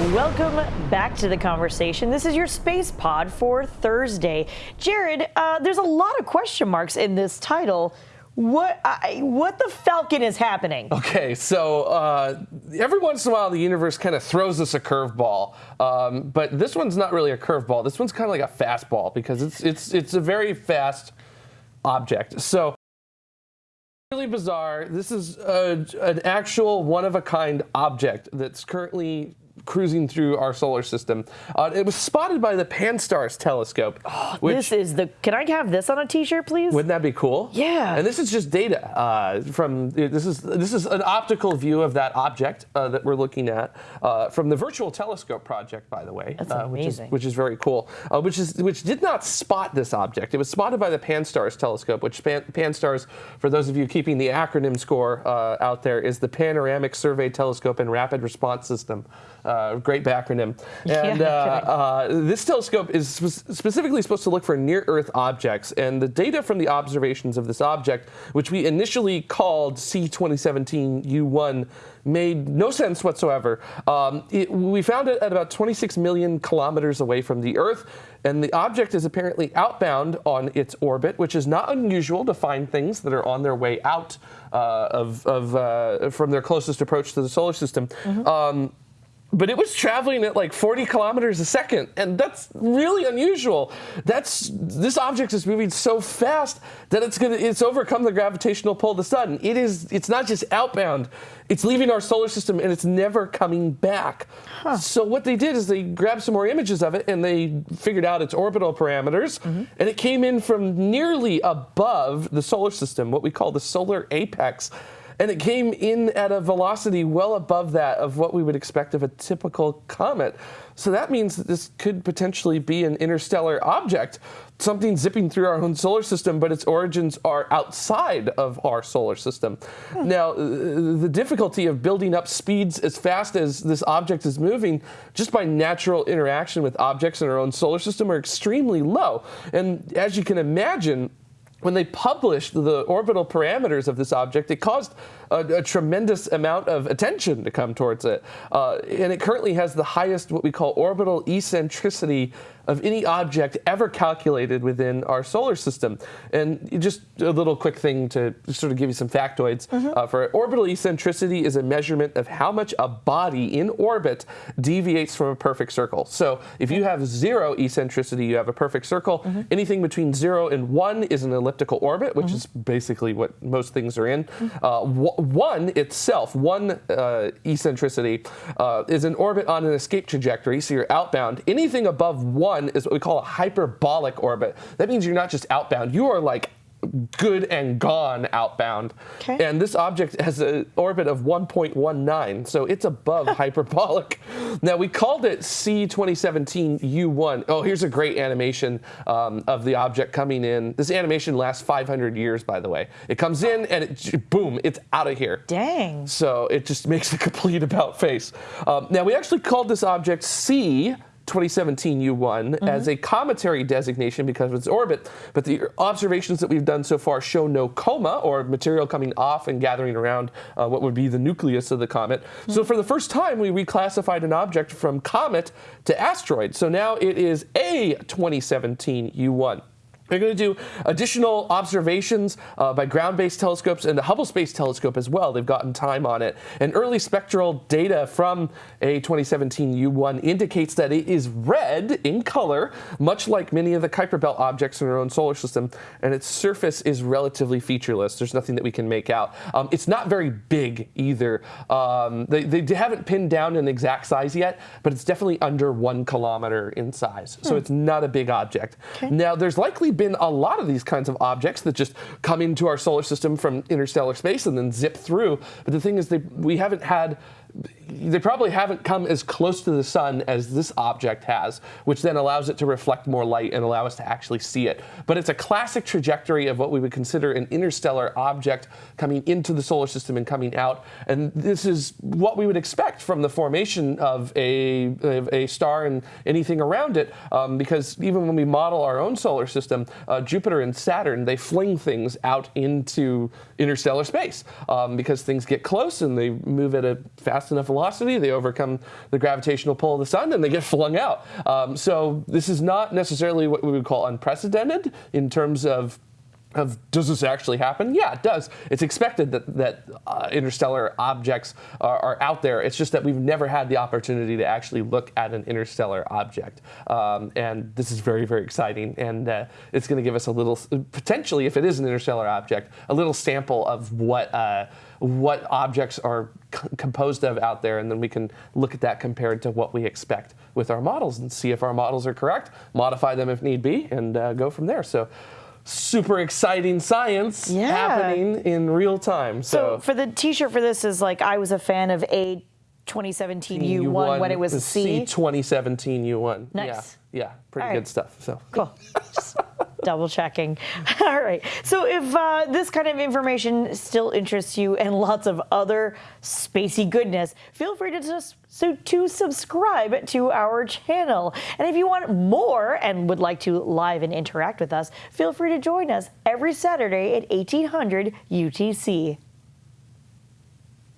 Welcome back to the conversation. This is your space pod for Thursday. Jared, uh, there's a lot of question marks in this title. What I, what the Falcon is happening? Okay, so uh, every once in a while the universe kind of throws us a curveball, um, but this one's not really a curveball. This one's kind of like a fastball because it's it's it's a very fast object. So really bizarre. This is a, an actual one of a kind object that's currently cruising through our solar system. Uh, it was spotted by the Pan-STARRS telescope. Oh, this is the. Can I have this on a T-shirt, please? Wouldn't that be cool? Yeah. And this is just data uh, from. This is this is an optical view of that object uh, that we're looking at uh, from the Virtual Telescope project, by the way. That's amazing. Uh, which is, which is very cool. Uh, which is which did not spot this object. It was spotted by the Pan-STARRS telescope, which Pan, Pan-STARRS, for those of you keeping the acronym score out there, is the Panoramic Survey Telescope and Rapid Response System. Great acronym. And yeah, uh, uh, this telescope is spe specifically supposed to look for near-Earth objects, and the data from the observations of this object, which we initially called C2017U1, made no sense whatsoever. Um, it, we found it at about 26 million kilometers away from the Earth, and the object is apparently outbound on its orbit, which is not unusual to find things that are on their way out uh, of, of uh, from their closest approach to the solar system. Mm -hmm. um, but it was traveling at like 40 kilometers a second, and that's really unusual. That's this object is moving so fast that it's gonna it's overcome the gravitational pull of the sun. It is it's not just outbound, it's leaving our solar system and it's never coming back. Huh. So what they did is they grabbed some more images of it and they figured out its orbital parameters, mm -hmm. and it came in from nearly above the solar system, what we call the solar apex and it came in at a velocity well above that of what we would expect of a typical comet. So that means that this could potentially be an interstellar object, something zipping through our own solar system, but its origins are outside of our solar system. Hmm. Now, uh, the difficulty of building up speeds as fast as this object is moving, just by natural interaction with objects in our own solar system, are extremely low. And as you can imagine, when they published the orbital parameters of this object, it caused a, a tremendous amount of attention to come towards it. Uh, and it currently has the highest, what we call orbital eccentricity of any object ever calculated within our solar system. And just a little quick thing to sort of give you some factoids. Mm -hmm. uh, for orbital eccentricity is a measurement of how much a body in orbit deviates from a perfect circle. So if you have zero eccentricity, you have a perfect circle. Mm -hmm. Anything between zero and one is an elliptical orbit, which mm -hmm. is basically what most things are in. Uh, one itself, one uh, eccentricity, uh, is an orbit on an escape trajectory, so you're outbound. Anything above one is what we call a hyperbolic orbit. That means you're not just outbound, you are like good and gone outbound. Okay. And this object has an orbit of 1.19, so it's above hyperbolic. Now, we called it C2017U1. Oh, here's a great animation um, of the object coming in. This animation lasts 500 years, by the way. It comes in and it, boom, it's out of here. Dang. So it just makes a complete about face. Um, now, we actually called this object C 2017 U1 mm -hmm. as a cometary designation because of its orbit, but the observations that we've done so far show no coma or material coming off and gathering around uh, what would be the nucleus of the comet. Mm -hmm. So for the first time, we reclassified an object from comet to asteroid. So now it is a 2017 U1. We're going to do additional observations uh, by ground-based telescopes and the Hubble Space Telescope as well. They've gotten time on it. And early spectral data from a 2017 U1 indicates that it is red in color, much like many of the Kuiper Belt objects in our own solar system, and its surface is relatively featureless. There's nothing that we can make out. Um, it's not very big either. Um, they, they, haven't pinned down an exact size yet, but it's definitely under one kilometer in size. Hmm. So it's not a big object. Okay. Now, there's likely been a lot of these kinds of objects that just come into our solar system from interstellar space and then zip through. But the thing is, they, we haven't had they probably haven't come as close to the sun as this object has, which then allows it to reflect more light and allow us to actually see it. But it's a classic trajectory of what we would consider an interstellar object coming into the solar system and coming out. And this is what we would expect from the formation of a, of a star and anything around it, um, because even when we model our own solar system, uh, Jupiter and Saturn, they fling things out into interstellar space um, because things get close and they move at a fast enough velocity velocity, they overcome the gravitational pull of the sun, and they get flung out. Um, so this is not necessarily what we would call unprecedented in terms of of does this actually happen? Yeah, it does. It's expected that that uh, interstellar objects are, are, out there. It's just that we've never had the opportunity to actually look at an interstellar object, um, and this is very very exciting. And uh, it's going to give us a little potentially, if it is an interstellar object, a little sample of what. Uh, what objects are composed of out there, and then we can look at that compared to what we expect with our models and see if our models are correct, modify them if need be, and uh, go from there. So super exciting science yeah. happening in real time. So, so for the T-shirt for this is like I was a fan of A 2017 U1, U1 when it was a C. C 2017 U1. Nice. Yeah, yeah pretty good stuff. So cool. double checking. All right. So if uh, this kind of information still interests you and lots of other spacey goodness, feel free to just so to subscribe to our channel. And if you want more and would like to live and interact with us, feel free to join us every Saturday at 1800 UTC.